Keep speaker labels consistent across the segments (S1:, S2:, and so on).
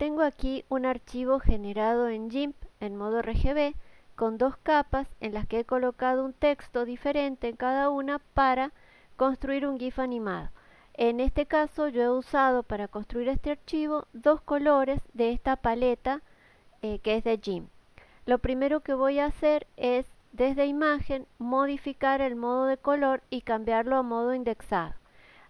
S1: tengo aquí un archivo generado en GIMP en modo RGB con dos capas en las que he colocado un texto diferente en cada una para construir un GIF animado. En este caso yo he usado para construir este archivo dos colores de esta paleta eh, que es de GIMP. Lo primero que voy a hacer es desde imagen modificar el modo de color y cambiarlo a modo indexado.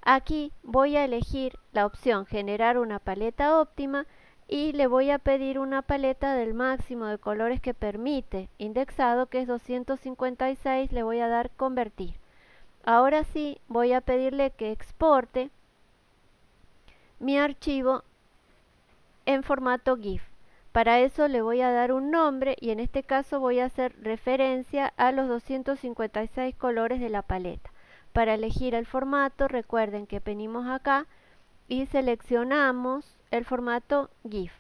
S1: Aquí voy a elegir la opción generar una paleta óptima y le voy a pedir una paleta del máximo de colores que permite. Indexado que es 256 le voy a dar convertir. Ahora sí voy a pedirle que exporte mi archivo en formato GIF. Para eso le voy a dar un nombre y en este caso voy a hacer referencia a los 256 colores de la paleta. Para elegir el formato recuerden que venimos acá y seleccionamos el formato GIF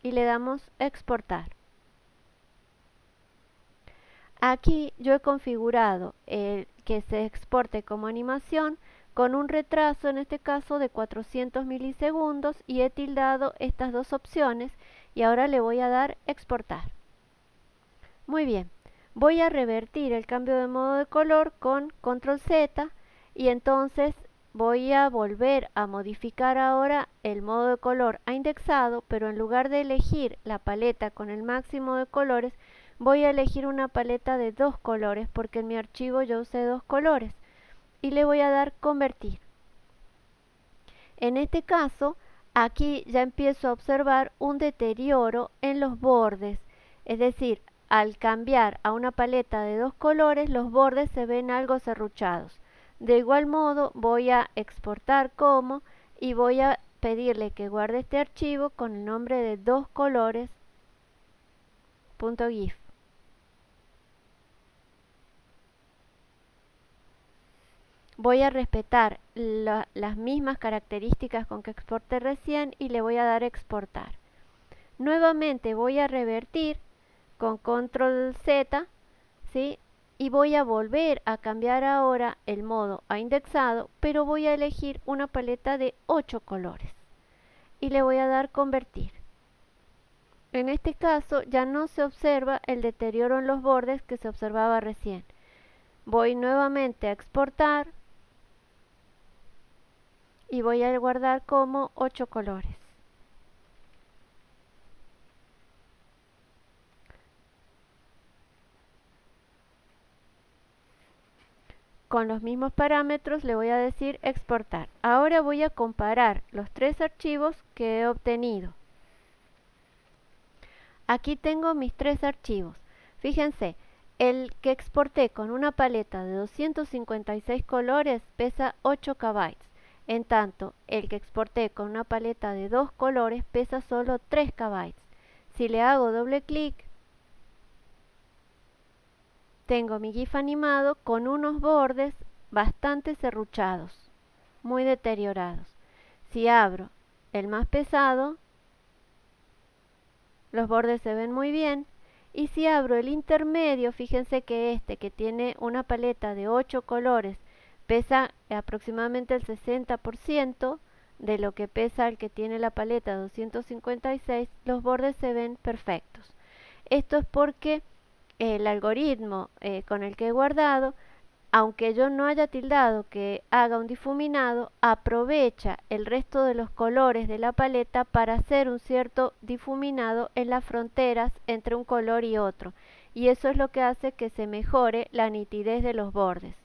S1: y le damos exportar. Aquí yo he configurado el que se exporte como animación con un retraso en este caso de 400 milisegundos y he tildado estas dos opciones y ahora le voy a dar exportar. Muy bien, voy a revertir el cambio de modo de color con control Z y entonces voy a volver a modificar ahora el modo de color a indexado, pero en lugar de elegir la paleta con el máximo de colores, voy a elegir una paleta de dos colores, porque en mi archivo yo usé dos colores, y le voy a dar convertir. En este caso, aquí ya empiezo a observar un deterioro en los bordes, es decir, al cambiar a una paleta de dos colores, los bordes se ven algo serruchados. De igual modo voy a exportar como y voy a pedirle que guarde este archivo con el nombre de dos colores .gif. Voy a respetar las mismas características con que exporté recién y le voy a dar exportar. Nuevamente voy a revertir con control Z ¿sí? Y voy a volver a cambiar ahora el modo a indexado, pero voy a elegir una paleta de 8 colores y le voy a dar convertir. En este caso ya no se observa el deterioro en los bordes que se observaba recién. Voy nuevamente a exportar y voy a guardar como 8 colores. Con los mismos parámetros le voy a decir exportar. Ahora voy a comparar los tres archivos que he obtenido. Aquí tengo mis tres archivos. Fíjense, el que exporté con una paleta de 256 colores pesa 8 KB. En tanto, el que exporté con una paleta de dos colores pesa solo 3 KB. Si le hago doble clic, tengo mi GIF animado con unos bordes bastante serruchados, muy deteriorados. Si abro el más pesado, los bordes se ven muy bien. Y si abro el intermedio, fíjense que este, que tiene una paleta de 8 colores, pesa aproximadamente el 60% de lo que pesa el que tiene la paleta 256, los bordes se ven perfectos. Esto es porque el algoritmo eh, con el que he guardado, aunque yo no haya tildado que haga un difuminado, aprovecha el resto de los colores de la paleta para hacer un cierto difuminado en las fronteras entre un color y otro. Y eso es lo que hace que se mejore la nitidez de los bordes.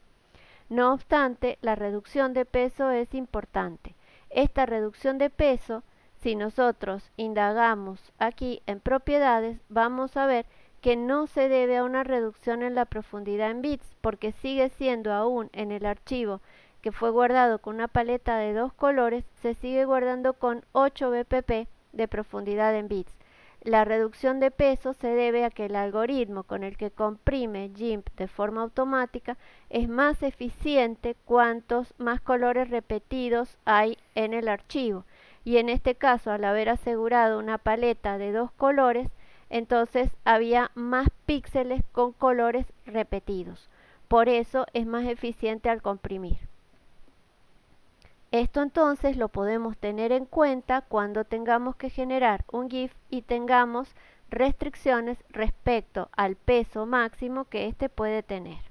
S1: No obstante, la reducción de peso es importante. Esta reducción de peso, si nosotros indagamos aquí en propiedades, vamos a ver que no se debe a una reducción en la profundidad en bits, porque sigue siendo aún en el archivo que fue guardado con una paleta de dos colores, se sigue guardando con 8 bpp de profundidad en bits. La reducción de peso se debe a que el algoritmo con el que comprime GIMP de forma automática es más eficiente cuantos más colores repetidos hay en el archivo. Y en este caso, al haber asegurado una paleta de dos colores, entonces había más píxeles con colores repetidos. Por eso es más eficiente al comprimir. Esto entonces lo podemos tener en cuenta cuando tengamos que generar un GIF y tengamos restricciones respecto al peso máximo que éste puede tener.